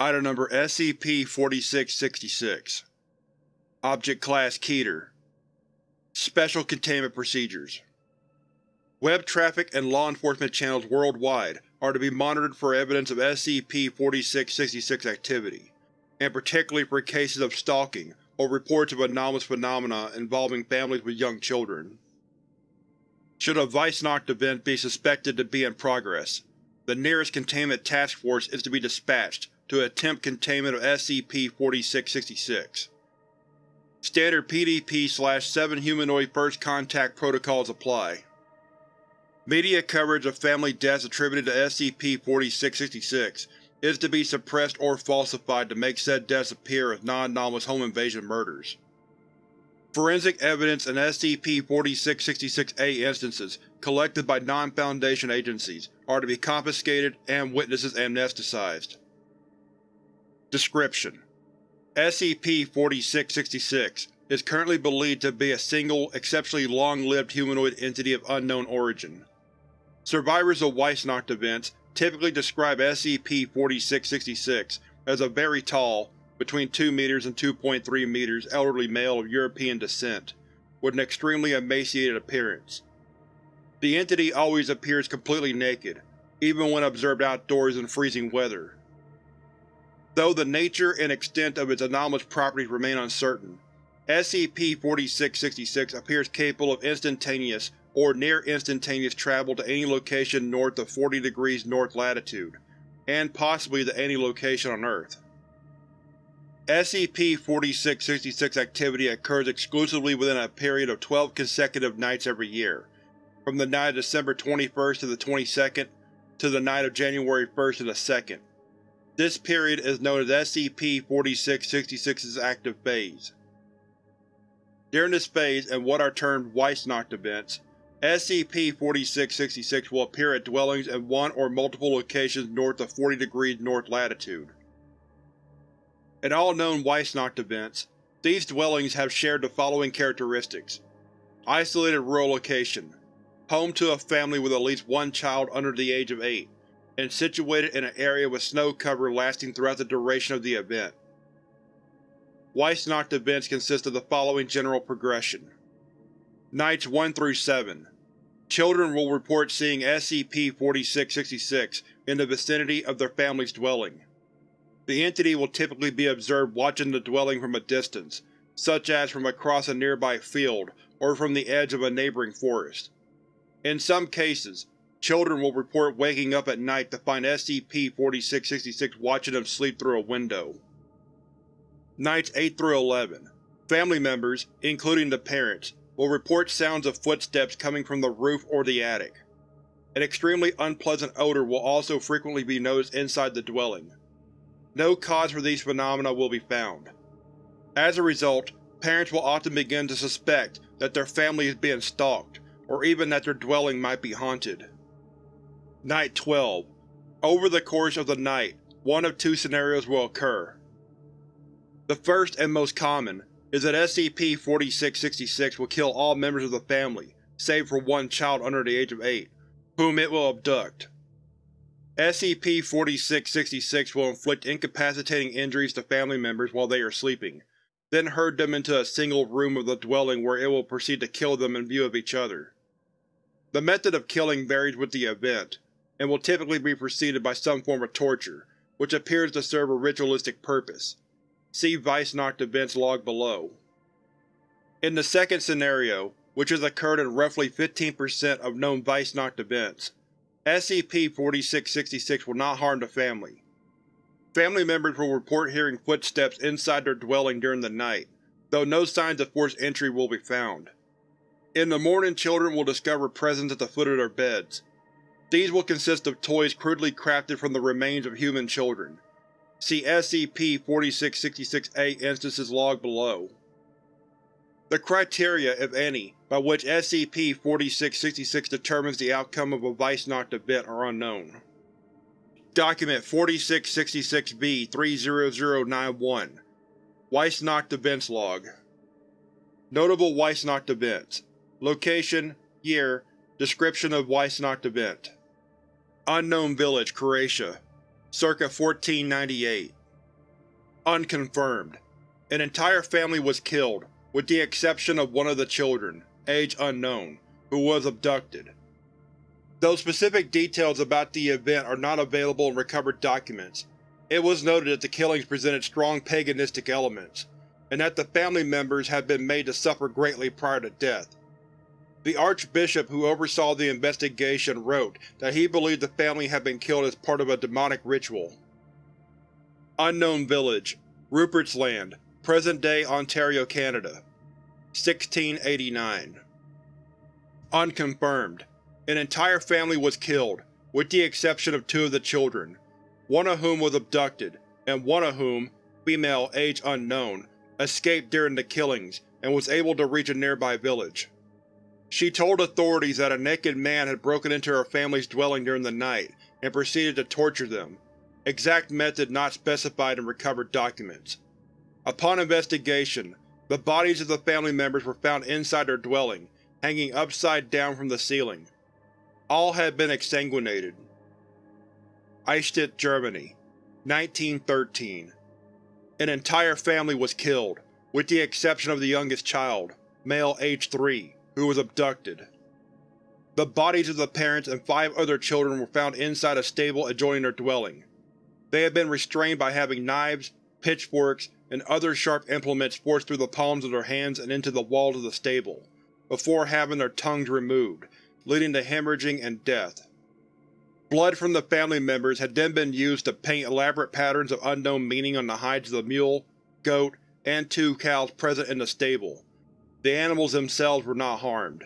Item Number SCP-4666 Object Class Keter. Special Containment Procedures. Web traffic and law enforcement channels worldwide are to be monitored for evidence of SCP-4666 activity, and particularly for cases of stalking or reports of anomalous phenomena involving families with young children. Should a Weissnacht event be suspected to be in progress, the nearest Containment Task Force is to be dispatched to attempt containment of SCP-4666. Standard PDP-7 Humanoid First Contact Protocols apply. Media coverage of family deaths attributed to SCP-4666 is to be suppressed or falsified to make said deaths appear as non-anomalous home invasion murders. Forensic evidence in SCP-4666-A instances collected by non-Foundation agencies are to be confiscated and witnesses amnesticized. Description: SCP-4666 is currently believed to be a single, exceptionally long-lived humanoid entity of unknown origin. Survivors of Weissnacht events typically describe SCP-4666 as a very tall, between 2 meters and 2.3 meters elderly male of European descent, with an extremely emaciated appearance. The entity always appears completely naked, even when observed outdoors in freezing weather. Though the nature and extent of its anomalous properties remain uncertain, SCP-4666 appears capable of instantaneous or near-instantaneous travel to any location north of 40 degrees north latitude, and possibly to any location on Earth. SCP-4666 activity occurs exclusively within a period of 12 consecutive nights every year, from the night of December 21st to the 22nd, to the night of January 1st to the 2nd. This period is known as SCP-4666's active phase. During this phase and what are termed Weissnacht events, SCP-4666 will appear at dwellings in one or multiple locations north of 40 degrees north latitude. In all known Weissnacht events, these dwellings have shared the following characteristics. Isolated rural location. Home to a family with at least one child under the age of 8, and situated in an area with snow cover lasting throughout the duration of the event. Weissnacht events consist of the following general progression. Nights 1 through 7 Children will report seeing SCP-4666 in the vicinity of their family's dwelling. The entity will typically be observed watching the dwelling from a distance, such as from across a nearby field or from the edge of a neighboring forest. In some cases, children will report waking up at night to find SCP-4666 watching them sleep through a window. Nights 8 through 11 Family members, including the parents, will report sounds of footsteps coming from the roof or the attic. An extremely unpleasant odor will also frequently be noticed inside the dwelling. No cause for these phenomena will be found. As a result, parents will often begin to suspect that their family is being stalked, or even that their dwelling might be haunted. Night 12 Over the course of the night, one of two scenarios will occur. The first and most common is that SCP-4666 will kill all members of the family, save for one child under the age of 8, whom it will abduct. SCP-4666 will inflict incapacitating injuries to family members while they are sleeping, then herd them into a single room of the dwelling where it will proceed to kill them in view of each other. The method of killing varies with the event, and will typically be preceded by some form of torture, which appears to serve a ritualistic purpose. See Weissnacht events log below. In the second scenario, which has occurred in roughly 15% of known Weissnacht events, SCP-4666 will not harm the family. Family members will report hearing footsteps inside their dwelling during the night, though no signs of forced entry will be found. In the morning children will discover presents at the foot of their beds. These will consist of toys crudely crafted from the remains of human children. See SCP-4666-A instances log below. The criteria, if any, by which SCP-4666 determines the outcome of a Weissnacht event are unknown. Document 4666-B-30091 Weissnacht Events Log Notable Weissnacht Events Location, Year, Description of Weissnacht Event Unknown Village, Croatia, circa 1498 Unconfirmed. An entire family was killed, with the exception of one of the children, age unknown, who was abducted. Though specific details about the event are not available in recovered documents, it was noted that the killings presented strong paganistic elements, and that the family members had been made to suffer greatly prior to death. The Archbishop who oversaw the investigation wrote that he believed the family had been killed as part of a demonic ritual. Unknown Village, Rupert's Land, present-day Ontario, Canada. 1689 Unconfirmed. An entire family was killed, with the exception of two of the children, one of whom was abducted, and one of whom, female age unknown, escaped during the killings and was able to reach a nearby village. She told authorities that a naked man had broken into her family's dwelling during the night and proceeded to torture them, exact method not specified in recovered documents. Upon investigation, the bodies of the family members were found inside their dwelling, hanging upside down from the ceiling. All had been exsanguinated. Eichstätt, Germany, 1913 An entire family was killed, with the exception of the youngest child, male age 3, who was abducted. The bodies of the parents and five other children were found inside a stable adjoining their dwelling. They had been restrained by having knives, pitchforks, and other sharp implements forced through the palms of their hands and into the walls of the stable, before having their tongues removed, leading to hemorrhaging and death. Blood from the family members had then been used to paint elaborate patterns of unknown meaning on the hides of the mule, goat, and two cows present in the stable. The animals themselves were not harmed.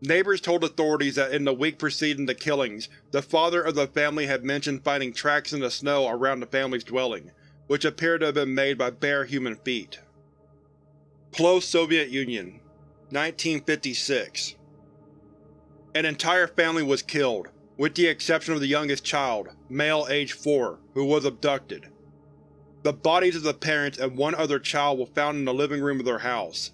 Neighbors told authorities that in the week preceding the killings, the father of the family had mentioned finding tracks in the snow around the family's dwelling, which appeared to have been made by bare human feet. Close Soviet Union 1956 An entire family was killed, with the exception of the youngest child, male age 4, who was abducted. The bodies of the parents and one other child were found in the living room of their house.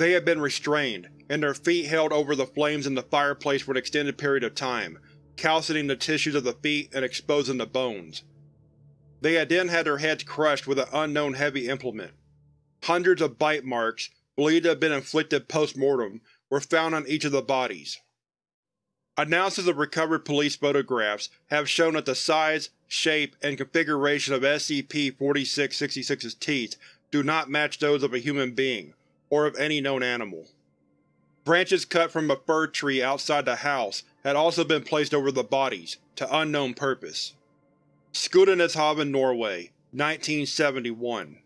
They had been restrained, and their feet held over the flames in the fireplace for an extended period of time, calcining the tissues of the feet and exposing the bones. They had then had their heads crushed with an unknown heavy implement. Hundreds of bite marks, believed to have been inflicted post-mortem, were found on each of the bodies. Analysis of recovered police photographs have shown that the size, shape, and configuration of SCP-4666's teeth do not match those of a human being, or of any known animal. Branches cut from a fir tree outside the house had also been placed over the bodies, to unknown purpose. Skudeneshavn, Norway, 1971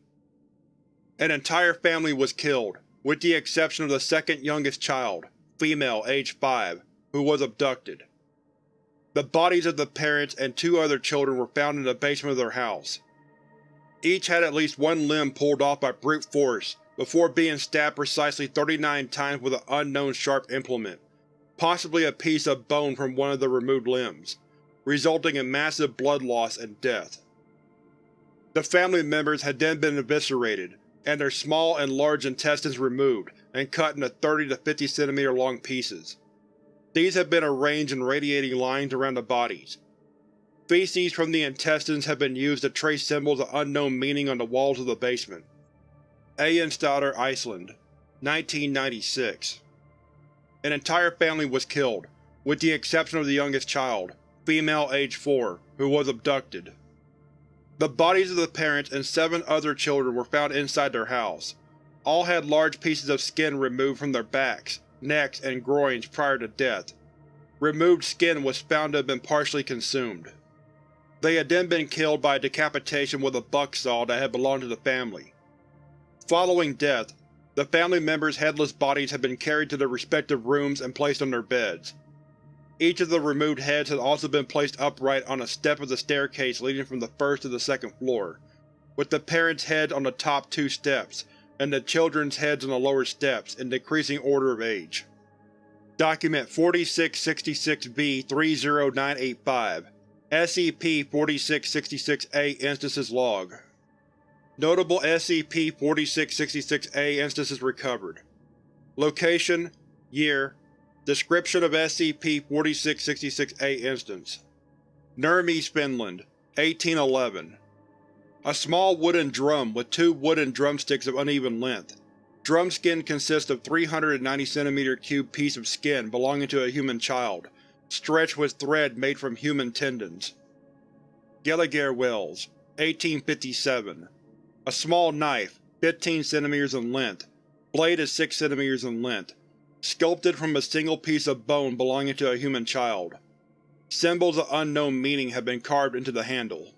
An entire family was killed, with the exception of the second youngest child, female age 5, who was abducted. The bodies of the parents and two other children were found in the basement of their house. Each had at least one limb pulled off by brute force before being stabbed precisely 39 times with an unknown sharp implement, possibly a piece of bone from one of the removed limbs resulting in massive blood loss and death. The family members had then been eviscerated, and their small and large intestines removed and cut into 30 to 50 cm long pieces. These had been arranged in radiating lines around the bodies. Feces from the intestines have been used to trace symbols of unknown meaning on the walls of the basement. Eyjafjallajökull, Iceland, 1996 An entire family was killed, with the exception of the youngest child, female age 4, who was abducted. The bodies of the parents and seven other children were found inside their house. All had large pieces of skin removed from their backs, necks, and groins prior to death. Removed skin was found to have been partially consumed. They had then been killed by decapitation with a buck saw that had belonged to the family. Following death, the family members' headless bodies had been carried to their respective rooms and placed on their beds. Each of the removed heads had also been placed upright on a step of the staircase leading from the first to the second floor, with the parents' heads on the top two steps, and the children's heads on the lower steps, in decreasing order of age. Document 4666-B-30985 SCP-4666-A Instances Log Notable SCP-4666-A instances recovered. Location Year. Description of SCP-4666-A instance. Nurmes, Finland, 1811 A small wooden drum with two wooden drumsticks of uneven length. Drum skin consists of 390 cm cube piece of skin belonging to a human child, stretched with thread made from human tendons. Gallagher Wells, 1857 A small knife, 15 cm in length, blade is 6 cm in length, sculpted from a single piece of bone belonging to a human child. Symbols of unknown meaning have been carved into the handle.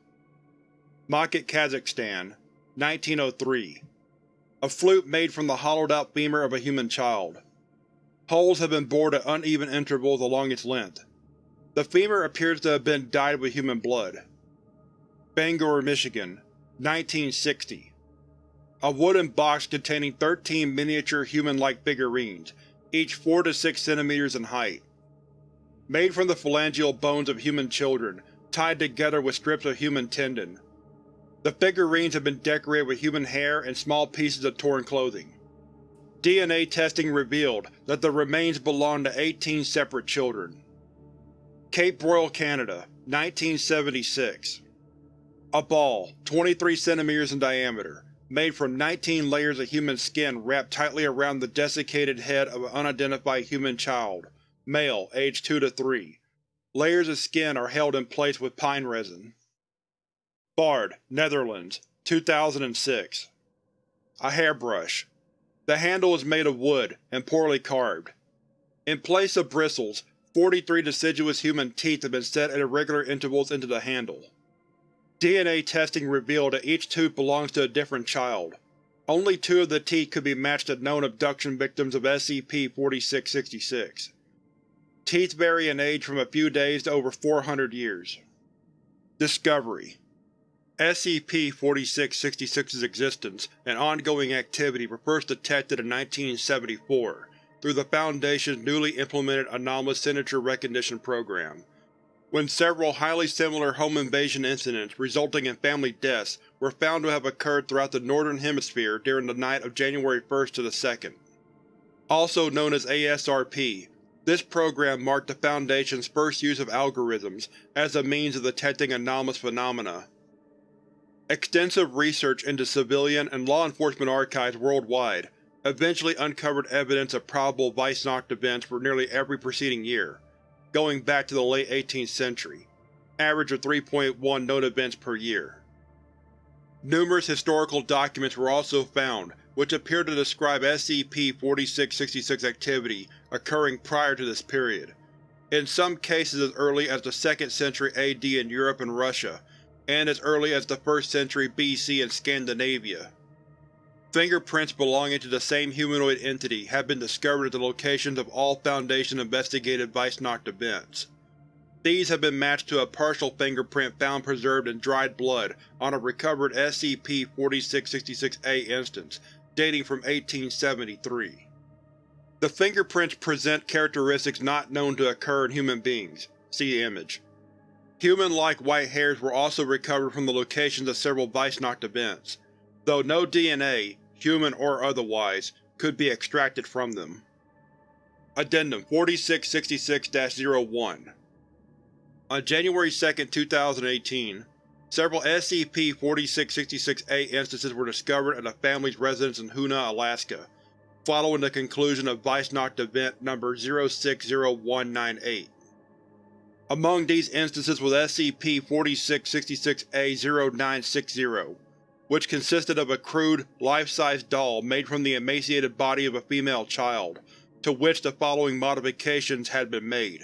Makat, Kazakhstan, 1903 A flute made from the hollowed-out femur of a human child. Holes have been bored at uneven intervals along its length. The femur appears to have been dyed with human blood. Bangor, Michigan, 1960 A wooden box containing 13 miniature human-like figurines, each 4 to 6 cm in height. Made from the phalangeal bones of human children, tied together with strips of human tendon. The figurines have been decorated with human hair and small pieces of torn clothing. DNA testing revealed that the remains belong to 18 separate children. Cape Royal, Canada, 1976 A ball, 23 cm in diameter, made from 19 layers of human skin wrapped tightly around the desiccated head of an unidentified human child, male, age 2 to 3. Layers of skin are held in place with pine resin. Bard, Netherlands, 2006 A hairbrush. The handle is made of wood, and poorly carved. In place of bristles, 43 deciduous human teeth have been set at irregular intervals into the handle. DNA testing revealed that each tooth belongs to a different child. Only two of the teeth could be matched to known abduction victims of SCP-4666. Teeth vary in age from a few days to over 400 years. Discovery SCP-4666's existence and ongoing activity were first detected in 1974 through the Foundation's newly implemented Anomalous Signature Recognition Program, when several highly similar home invasion incidents resulting in family deaths were found to have occurred throughout the Northern Hemisphere during the night of January 1st to the 2nd. Also known as ASRP, this program marked the Foundation's first use of algorithms as a means of detecting anomalous phenomena. Extensive research into civilian and law enforcement archives worldwide eventually uncovered evidence of probable Weissnacht events for nearly every preceding year, going back to the late 18th century, average of 3.1 known events per year. Numerous historical documents were also found which appear to describe SCP-4666 activity occurring prior to this period, in some cases as early as the 2nd century AD in Europe and Russia, and as early as the 1st century BC in Scandinavia. Fingerprints belonging to the same humanoid entity have been discovered at the locations of all Foundation-investigated Weissnacht events. These have been matched to a partial fingerprint found preserved in dried blood on a recovered SCP-4666-A instance dating from 1873. The fingerprints present characteristics not known to occur in human beings. See image. Human-like white hairs were also recovered from the locations of several Weissnacht events, though no DNA, human or otherwise, could be extracted from them. Addendum 4666-01 On January 2, 2018, several SCP-4666-A instances were discovered at a family's residence in Hoonah, Alaska, following the conclusion of Weissnacht Event No. 060198. Among these instances was SCP-4666-A-0960, which consisted of a crude, life-size doll made from the emaciated body of a female child, to which the following modifications had been made.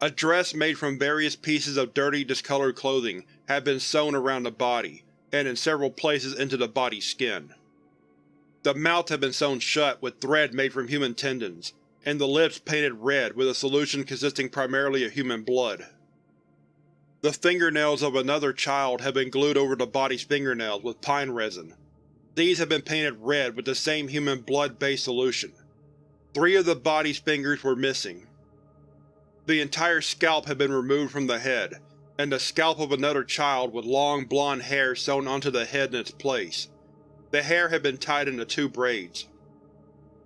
A dress made from various pieces of dirty, discolored clothing had been sewn around the body, and in several places into the body's skin. The mouth had been sewn shut with thread made from human tendons, and the lips painted red with a solution consisting primarily of human blood. The fingernails of another child had been glued over the body's fingernails with pine resin. These had been painted red with the same human blood-based solution. Three of the body's fingers were missing. The entire scalp had been removed from the head, and the scalp of another child with long blonde hair sewn onto the head in its place. The hair had been tied into two braids.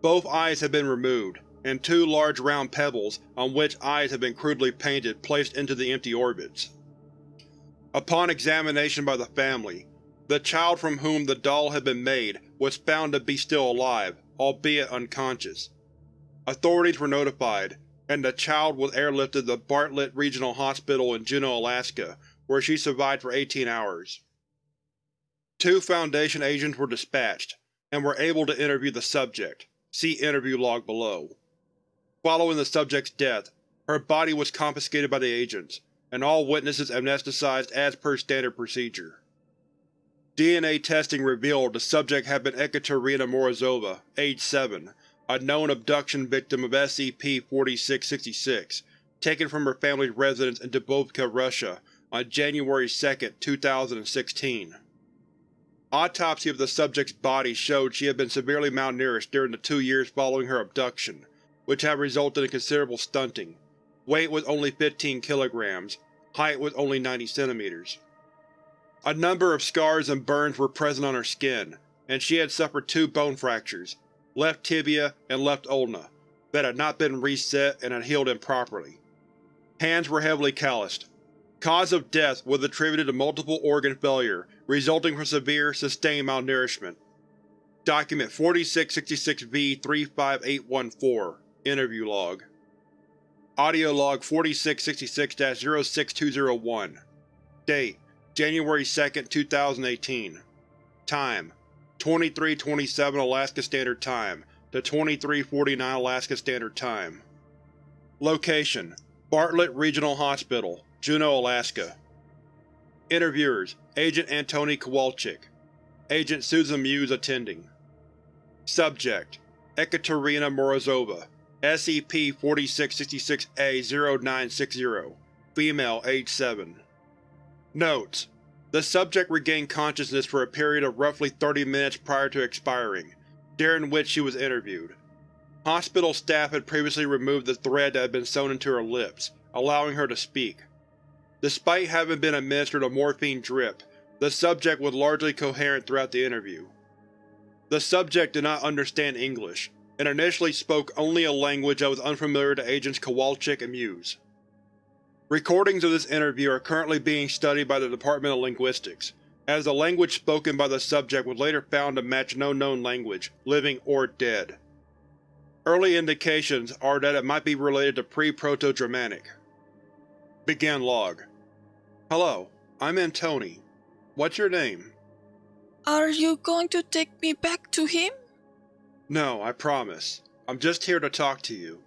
Both eyes had been removed, and two large round pebbles, on which eyes had been crudely painted, placed into the empty orbits. Upon examination by the family, the child from whom the doll had been made was found to be still alive, albeit unconscious. Authorities were notified, and the child was airlifted to Bartlett Regional Hospital in Juneau, Alaska, where she survived for 18 hours. Two Foundation agents were dispatched, and were able to interview the subject. See interview log below. Following the subject's death, her body was confiscated by the agents, and all witnesses amnesticized as per standard procedure. DNA testing revealed the subject had been Ekaterina Morozova, age 7, a known abduction victim of SCP-4666, taken from her family's residence in Dubovka, Russia on January 2, 2016. Autopsy of the subject's body showed she had been severely malnourished during the two years following her abduction, which had resulted in considerable stunting. Weight was only 15 kilograms, height was only 90 centimeters. A number of scars and burns were present on her skin, and she had suffered two bone fractures, left tibia and left ulna, that had not been reset and had healed improperly. Hands were heavily calloused. Cause of death was attributed to multiple organ failure resulting from severe, sustained malnourishment. Document 4666-V35814 Interview Log Audio Log 4666-06201 Date January 2, 2018 Time 2327 Alaska Standard Time to 2349 Alaska Standard Time. Location Bartlett Regional Hospital, Juneau, Alaska. Interviewers Agent Antoni Kowalczyk. Agent Susan Muse attending. Subject Ekaterina Morozova SCP-4666-A-0960 Female, age 7 Notes: The subject regained consciousness for a period of roughly 30 minutes prior to expiring, during which she was interviewed. Hospital staff had previously removed the thread that had been sewn into her lips, allowing her to speak. Despite having been administered a morphine drip, the subject was largely coherent throughout the interview. The subject did not understand English, and initially spoke only a language that was unfamiliar to Agents Kowalczyk and Muse. Recordings of this interview are currently being studied by the Department of Linguistics, as the language spoken by the subject was later found to match no known language, living or dead. Early indications are that it might be related to pre-Proto-Germanic. Begin log. Hello, I'm Antoni. What's your name? Are you going to take me back to him? No, I promise. I'm just here to talk to you.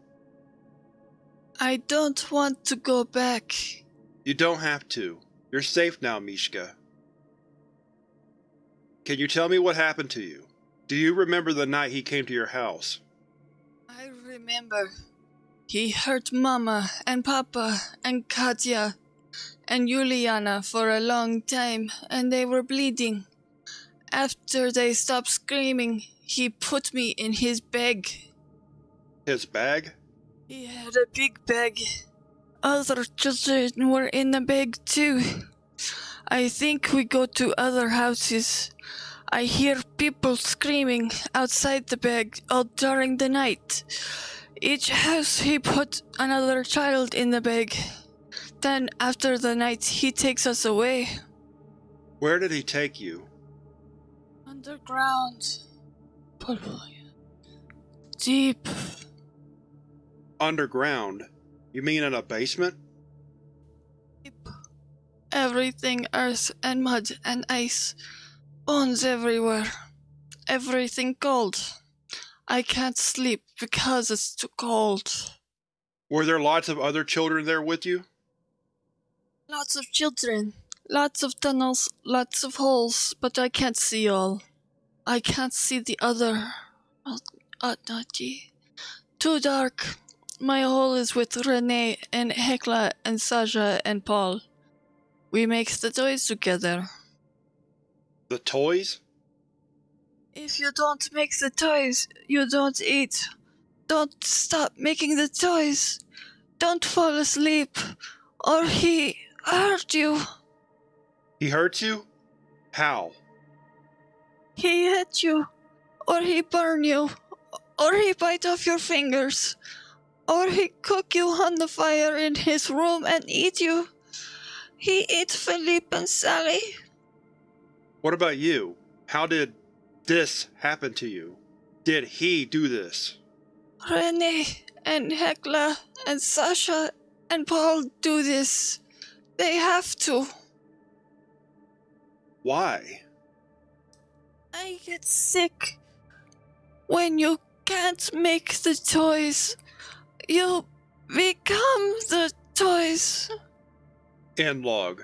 I don't want to go back. You don't have to. You're safe now, Mishka. Can you tell me what happened to you? Do you remember the night he came to your house? I remember. He hurt Mama and Papa and Katya and Juliana for a long time and they were bleeding. After they stopped screaming, he put me in his bag. His bag? He had a big bag. Other children were in the bag too. I think we go to other houses. I hear people screaming outside the bag all during the night. Each house he put another child in the bag. Then after the night he takes us away. Where did he take you? Underground. Deep. Underground? You mean in a basement? Deep. Everything earth and mud and ice. Bones everywhere. Everything cold. I can't sleep because it's too cold. Were there lots of other children there with you? Lots of children. Lots of tunnels, lots of holes, but I can't see all. I can't see the other. Uh, not ye. Too dark. My hole is with Rene and Hekla and Sasha and Paul. We make the toys together. The toys? If you don't make the toys, you don't eat. Don't stop making the toys. Don't fall asleep, or he hurt you. He hurt you? How? He hit you, or he burn you, or he bite off your fingers, or he cook you on the fire in his room and eat you. He eat Philippe and Sally. What about you? How did this happen to you? Did he do this? Rene and Hekla and Sasha and Paul do this. They have to. Why? I get sick. When you can't make the toys, you become the toys. End log.